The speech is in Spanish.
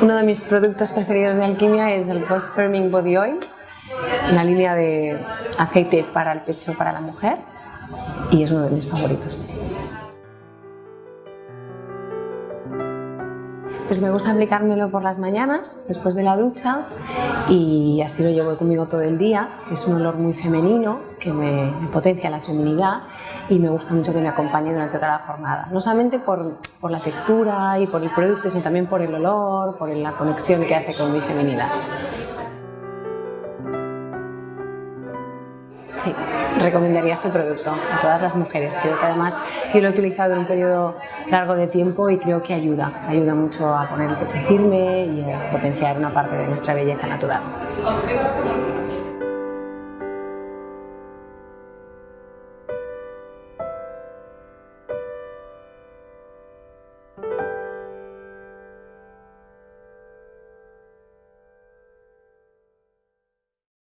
Uno de mis productos preferidos de Alquimia es el Post Firming Body Oil, una línea de aceite para el pecho para la mujer y es uno de mis favoritos. Pues me gusta aplicármelo por las mañanas, después de la ducha, y así lo llevo conmigo todo el día. Es un olor muy femenino que me, potencia la feminidad y me gusta mucho que me acompañe durante toda la jornada. No solamente por, por la textura y por el producto, sino también por el olor, por la conexión que hace con mi feminidad. Sí, recomendaría este producto a todas las mujeres. Creo que además yo lo he utilizado en un periodo largo de tiempo y creo que ayuda. Ayuda mucho a poner el pecho firme y a potenciar una parte de nuestra belleza natural.